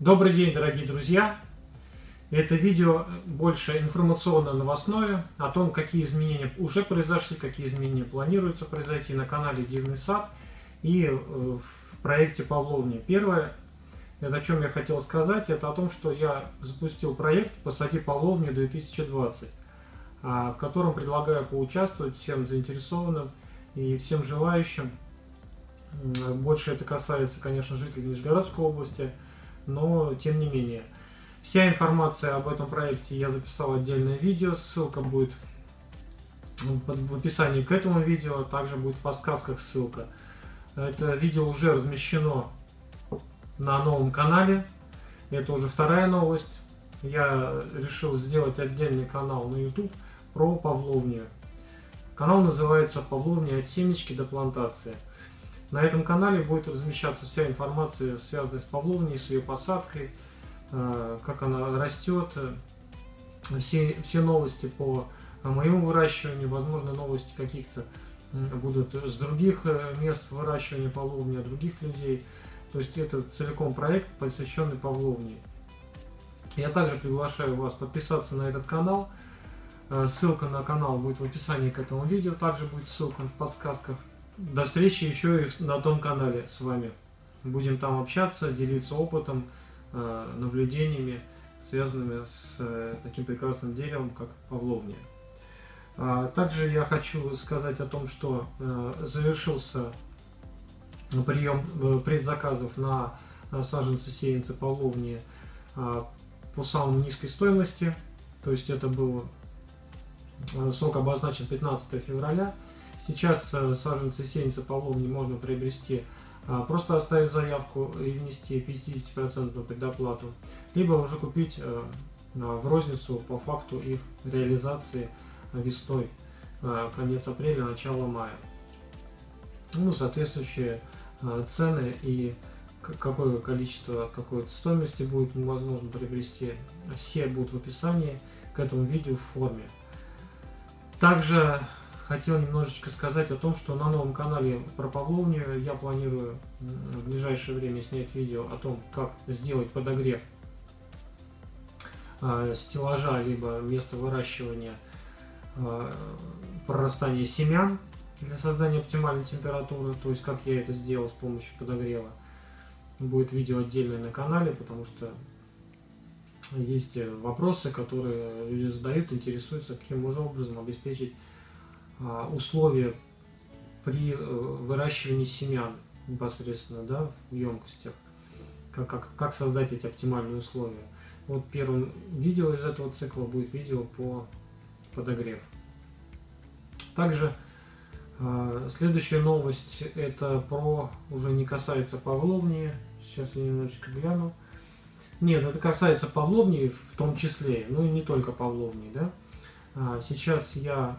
Добрый день, дорогие друзья! Это видео больше информационно-новостное о том, какие изменения уже произошли, какие изменения планируются произойти на канале Дивный сад и э, в проекте Павловни. Первое, это о чем я хотел сказать, это о том, что я запустил проект «Посади Павловни 2020», а, в котором предлагаю поучаствовать всем заинтересованным и всем желающим. Больше это касается, конечно, жителей Нижегородской области – но тем не менее. Вся информация об этом проекте я записал отдельное видео, ссылка будет в описании к этому видео, также будет в подсказках ссылка. Это видео уже размещено на новом канале, это уже вторая новость. Я решил сделать отдельный канал на YouTube про павловнию. Канал называется «Павловния от семечки до плантации». На этом канале будет размещаться вся информация, связанная с павловней, с ее посадкой, э, как она растет, э, все, все новости по моему выращиванию, возможно, новости каких-то будут с других э, мест выращивания павловни, от других людей. То есть это целиком проект, посвященный павловне. Я также приглашаю вас подписаться на этот канал. Ссылка на канал будет в описании к этому видео, также будет ссылка в подсказках. До встречи еще и на том канале с вами. Будем там общаться, делиться опытом, э, наблюдениями, связанными с э, таким прекрасным деревом, как павловния. А, также я хочу сказать о том, что э, завершился прием предзаказов на саженцы сеянцы павловнии по самой низкой стоимости. То есть это был срок обозначен 15 февраля. Сейчас э, саженцы сеянца половни можно приобрести, а, просто оставив заявку и внести 50% предоплату, либо уже купить э, в розницу по факту их реализации весной, э, конец апреля, начало мая. Ну, соответствующие цены и какое количество, какой стоимости будет возможно приобрести, все будут в описании к этому видео в форме. Также хотел немножечко сказать о том, что на новом канале про Павловню я планирую в ближайшее время снять видео о том, как сделать подогрев э, стеллажа, либо место выращивания э, прорастания семян для создания оптимальной температуры, то есть как я это сделал с помощью подогрева. Будет видео отдельное на канале, потому что есть вопросы, которые люди задают, интересуются, каким же образом обеспечить а, условия при э, выращивании семян непосредственно да, в емкостях, как, как, как создать эти оптимальные условия. Вот первым видео из этого цикла будет видео по подогрев. Также э, следующая новость это про, уже не касается Павловни, сейчас я немножечко гляну. Нет, это касается Павловни в том числе, ну и не только Павловни. Да? А, сейчас я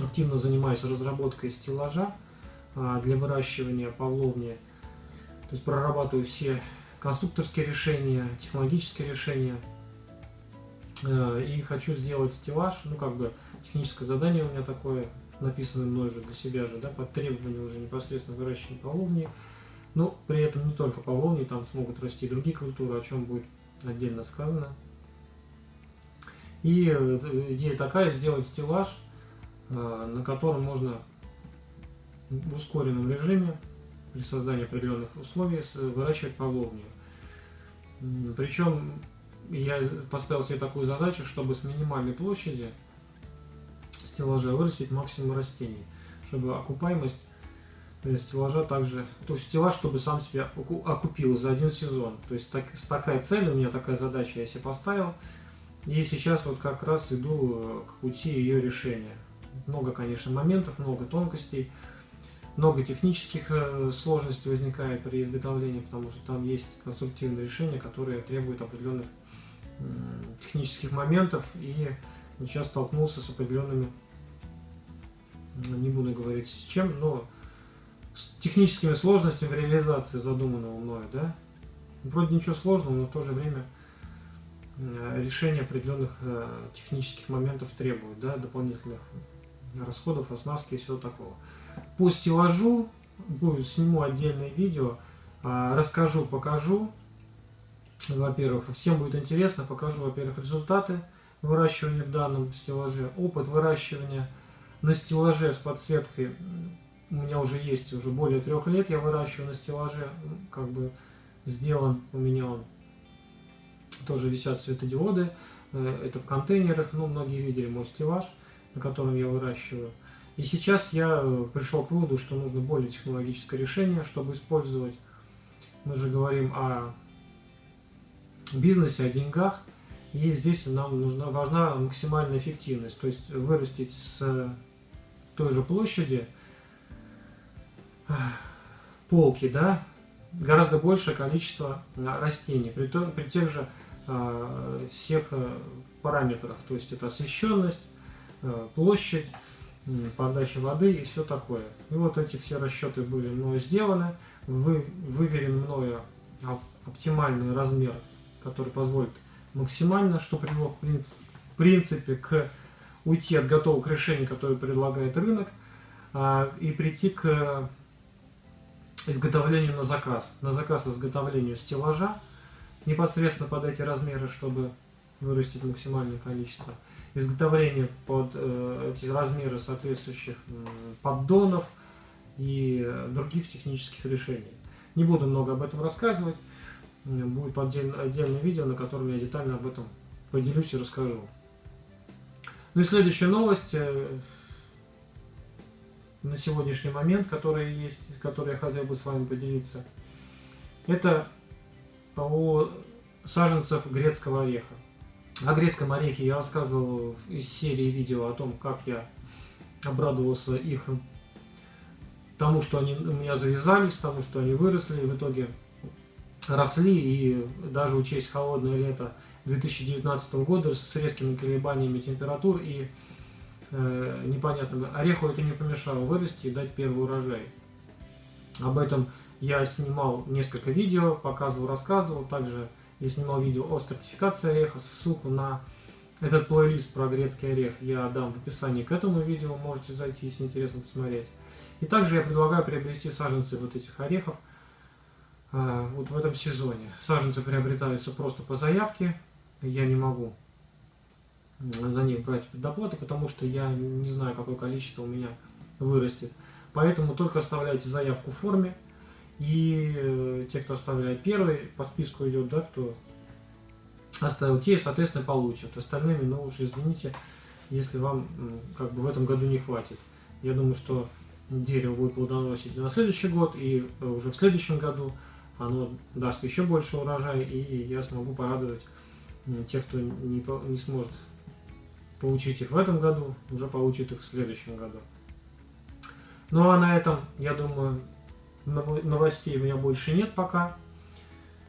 активно занимаюсь разработкой стеллажа а, для выращивания павловни. То есть прорабатываю все конструкторские решения, технологические решения. Э, и хочу сделать стеллаж, ну как бы техническое задание у меня такое, написанное мной же для себя же, да, под требования уже непосредственно выращивания павловни. Но при этом не только павловни, там смогут расти и другие культуры, о чем будет отдельно сказано. И э, идея такая, сделать стеллаж – на котором можно в ускоренном режиме при создании определенных условий выращивать павловнию. Причем я поставил себе такую задачу, чтобы с минимальной площади стеллажа вырастить максимум растений, чтобы окупаемость стеллажа также, то есть стеллаж, чтобы сам себя окупил за один сезон. То есть так, такая цель у меня, такая задача я себе поставил. И сейчас вот как раз иду э, к пути ее решения. Много, конечно, моментов, много тонкостей, много технических э, сложностей возникает при изготовлении, потому что там есть конструктивные решения, которые требуют определенных технических моментов, и сейчас столкнулся с определенными, не буду говорить с чем, но с техническими сложностями в реализации задуманного мною, да. Вроде ничего сложного, но в то же время э, решение определенных э, технических моментов требует, да, дополнительных расходов, оснастки и всего такого. По стеллажу будет, сниму отдельное видео, а, расскажу, покажу, во-первых. Всем будет интересно, покажу, во-первых, результаты выращивания в данном стеллаже, опыт выращивания на стеллаже с подсветкой у меня уже есть, уже более трех лет я выращиваю на стеллаже, как бы сделан у меня он. Тоже висят светодиоды, э, это в контейнерах, ну, многие видели мой стеллаж, на котором я выращиваю. И сейчас я э, пришел к выводу, что нужно более технологическое решение, чтобы использовать, мы же говорим о бизнесе, о деньгах, и здесь нам нужна, важна максимальная эффективность, то есть вырастить с той же площади полки, да, гораздо большее количество а, растений, при, то, при тех же э, всех э, параметрах, то есть это освещенность, э, площадь, подача воды и все такое. И вот эти все расчеты были мною сделаны, вы, выверен мною оптимальный размер, который позволит максимально, что привело в принципе к уйти от готовых решений, которые предлагает рынок, а, и прийти к изготовлению на заказ. На заказ изготовлению стеллажа непосредственно под эти размеры, чтобы вырастить максимальное количество. Изготовление под э, эти размеры соответствующих э, поддонов и других технических решений. Не буду много об этом рассказывать. Будет отдельное, отдельное видео, на котором я детально об этом поделюсь и расскажу. Ну и следующая новость. Э, на сегодняшний момент, которые есть, которые я хотел бы с вами поделиться, это о саженцах грецкого ореха. О грецком орехе я рассказывал из серии видео о том, как я обрадовался их тому, что они у меня завязались, тому, что они выросли, в итоге росли, и даже учесть холодное лето 2019 года с резкими колебаниями температур и э, непонятно, ореху это не помешало вырасти и дать первый урожай. Об этом я снимал несколько видео, показывал, рассказывал. Также я снимал видео о стратификации ореха. Ссылку на этот плейлист про грецкий орех я дам в описании к этому видео. Можете зайти, если интересно посмотреть. И также я предлагаю приобрести саженцы вот этих орехов э, вот в этом сезоне. Саженцы приобретаются просто по заявке. Я не могу за них брать предоплату, потому что я не знаю, какое количество у меня вырастет. Поэтому только оставляйте заявку в форме. И э, те, кто оставляет первый, по списку идет, да, кто оставил те, соответственно, получат. Остальными, ну уж извините, если вам как бы в этом году не хватит. Я думаю, что дерево будет плодоносить на следующий год, и э, уже в следующем году оно даст еще больше урожая, и я смогу порадовать тех, кто не, не сможет получить их в этом году, уже получит их в следующем году. Ну а на этом, я думаю, новостей у меня больше нет пока.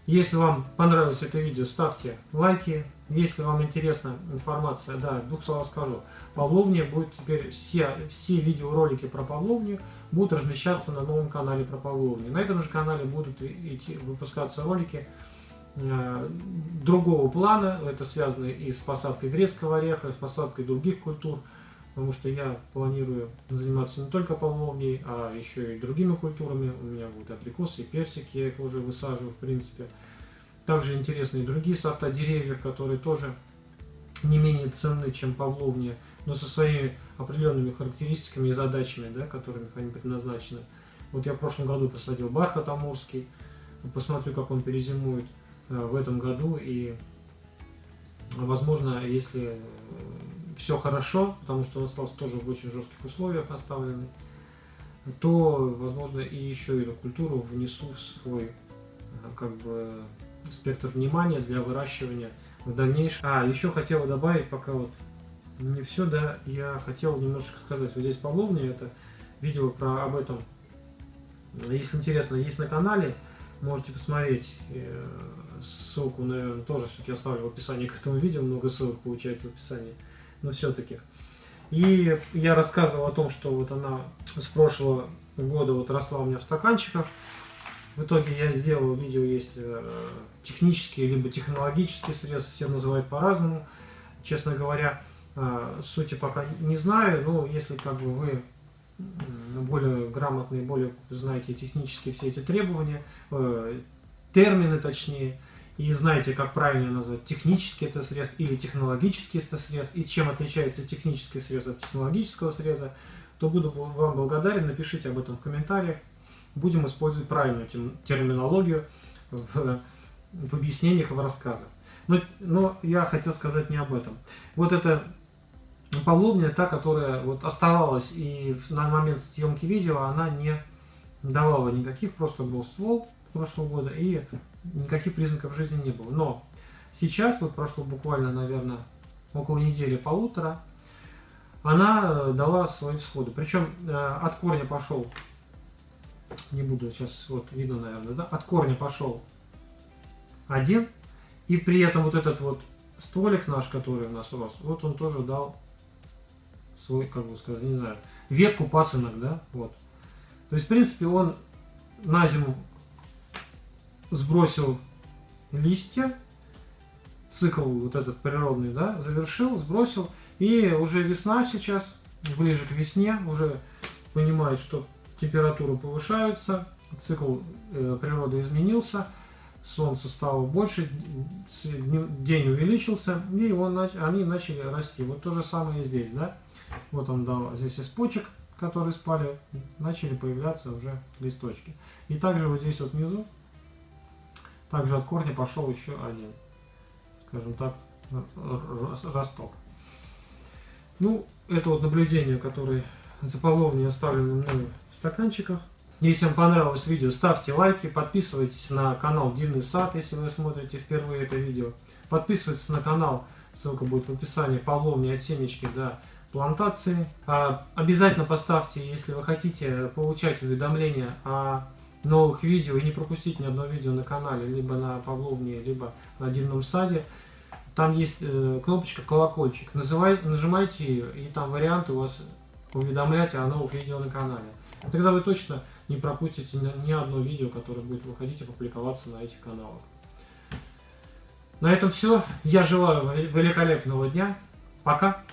Если вам понравилось это видео, ставьте лайки. Если вам интересна информация, да, двух слов скажу. Павловня будет теперь, все, все видеоролики про Павловню будут размещаться на новом канале про Павловню. На этом же канале будут идти, выпускаться ролики Э, другого плана. Это связано и с посадкой грецкого ореха, и с посадкой других культур, потому что я планирую заниматься не только павловней, а еще и другими культурами. У меня будут абрикосы и персики, я их уже высаживаю в принципе. Также интересны и другие сорта деревьев, которые тоже не менее ценны, чем павловни, но со своими определенными характеристиками и задачами, да, которыми они предназначены. Вот я в прошлом году посадил бархат амурский, посмотрю, как он перезимует. Э, в этом году. И, возможно, если э, все хорошо, потому что он остался тоже в очень жестких условиях оставленный, то, возможно, и еще эту культуру внесу в свой э, как бы спектр внимания для выращивания в дальнейшем. А, еще хотел добавить, пока вот не все, да, я хотел немножко сказать, вот здесь Павловня, это видео про об этом, если интересно, есть на канале, можете посмотреть ссылку, наверное, тоже все-таки оставлю в описании к этому видео, много ссылок получается в описании, но все-таки. И я рассказывал о том, что вот она с прошлого года вот росла у меня в стаканчиках. В итоге я сделал видео, есть э, технические либо технологические средства, все называют по-разному. Честно говоря, э, сути пока не знаю, но если как бы вы более грамотные, более знаете технические все эти требования, э, термины точнее, и знаете, как правильно назвать технический это срез или технологический это срез, и чем отличается технический срез от технологического среза, то буду вам благодарен. Напишите об этом в комментариях. Будем использовать правильную терминологию в, в объяснениях и в рассказах. Но, но я хотел сказать не об этом. Вот эта Павловня, та, которая вот оставалась и на момент съемки видео, она не давала никаких, просто был ствол прошлого года и никаких признаков жизни не было. Но сейчас, вот прошло буквально, наверное, около недели, полутора, она э, дала свои всходы. Причем э, от корня пошел, не буду сейчас, вот видно, наверное, да, от корня пошел один, и при этом вот этот вот стволик наш, который у нас рос, вот он тоже дал свой, как бы сказать, не знаю, ветку пасынок, да, вот. То есть, в принципе, он на зиму сбросил листья, цикл вот этот природный, да, завершил, сбросил, и уже весна сейчас, ближе к весне, уже понимает, что температуры повышаются, цикл э, природы изменился, солнце стало больше, день увеличился, и он, они начали расти. Вот то же самое и здесь, да. Вот он дал здесь из почек, которые спали, начали появляться уже листочки. И также вот здесь вот внизу, также от корня пошел еще один, скажем так, росток. Ну, это вот наблюдение, которое за половней оставлено мной в стаканчиках. Если вам понравилось видео, ставьте лайки, подписывайтесь на канал Дивный Сад, если вы смотрите впервые это видео. Подписывайтесь на канал, ссылка будет в описании, Павловни от семечки до плантации. А, обязательно поставьте, если вы хотите получать уведомления о новых видео и не пропустить ни одно видео на канале, либо на Павловне, либо на Дивном Саде. Там есть э, кнопочка колокольчик. Называй, нажимайте ее, и там варианты у вас уведомлять о новых видео на канале. Тогда вы точно не пропустите ни одно видео, которое будет выходить и публиковаться на этих каналах. На этом все. Я желаю великолепного дня. Пока.